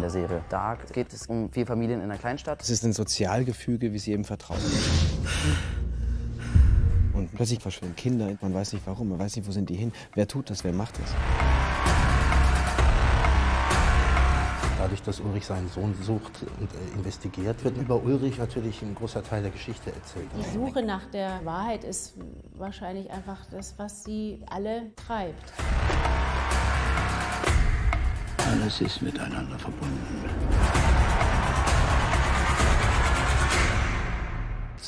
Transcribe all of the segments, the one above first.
der Serie. Dark geht es um vier Familien in einer Kleinstadt. Es ist ein Sozialgefüge, wie es jedem vertraut. Und plötzlich verschwinden Kinder, man weiß nicht warum, man weiß nicht, wo sind die hin. Wer tut das, wer macht das? Dadurch, dass Ulrich seinen Sohn sucht und äh, investigiert, wird über Ulrich natürlich ein großer Teil der Geschichte erzählt. Die Suche nach der Wahrheit ist wahrscheinlich einfach das, was sie alle treibt. Alles ist miteinander verbunden.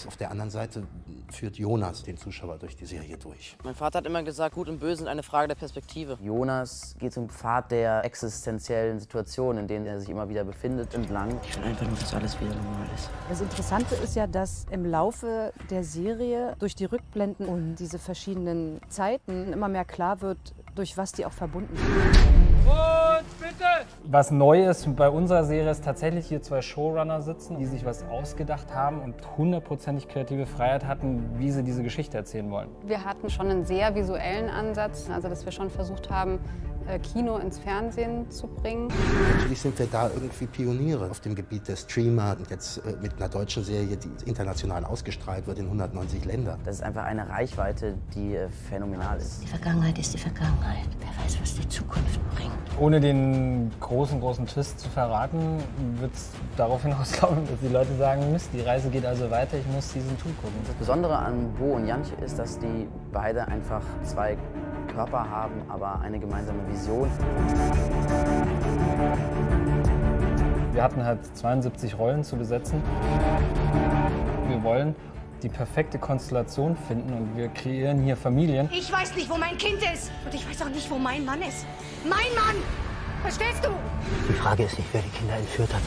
Auf der anderen Seite führt Jonas den Zuschauer durch die Serie durch. Mein Vater hat immer gesagt, Gut und Böse sind eine Frage der Perspektive. Jonas geht zum Pfad der existenziellen Situation, in denen er sich immer wieder befindet, entlang. Ich will einfach nur, dass alles wieder normal ist. Das Interessante ist ja, dass im Laufe der Serie durch die Rückblenden und diese verschiedenen Zeiten immer mehr klar wird, durch was die auch verbunden sind. Und bitte! Was neu ist bei unserer Serie ist tatsächlich hier zwei Showrunner sitzen, die sich was ausgedacht haben und hundertprozentig kreative Freiheit hatten, wie sie diese Geschichte erzählen wollen. Wir hatten schon einen sehr visuellen Ansatz, also dass wir schon versucht haben, Kino ins Fernsehen zu bringen. Natürlich sind wir da irgendwie Pioniere auf dem Gebiet der Streamer und jetzt äh, mit einer deutschen Serie, die international ausgestrahlt wird in 190 Ländern. Das ist einfach eine Reichweite, die äh, phänomenal ist. Die Vergangenheit ist die Vergangenheit. Wer weiß, was die Zukunft bringt. Ohne den großen, großen Twist zu verraten, wird es darauf hinauslaufen, dass die Leute sagen, Mist, die Reise geht also weiter, ich muss diesen Tool gucken. Das Besondere an Bo und Janche ist, dass die beide einfach zwei Körper haben, aber eine gemeinsame Vision. Wir hatten halt 72 Rollen zu besetzen. Wir wollen die perfekte Konstellation finden und wir kreieren hier Familien. Ich weiß nicht, wo mein Kind ist und ich weiß auch nicht, wo mein Mann ist. Mein Mann! Verstehst du? Die Frage ist nicht, wer die Kinder entführt hat.